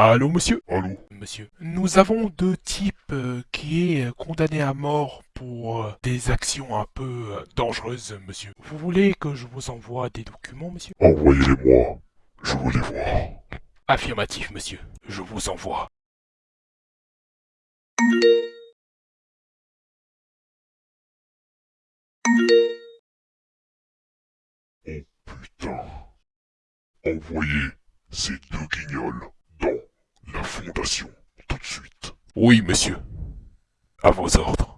Allô, monsieur Allô Monsieur, nous avons deux types euh, qui est euh, condamné à mort pour euh, des actions un peu euh, dangereuses, monsieur. Vous voulez que je vous envoie des documents, monsieur Envoyez-les-moi. Je veux les voir. Affirmatif, monsieur. Je vous envoie. Putain. Envoyez ces deux guignols Oui, monsieur. À vos ordres.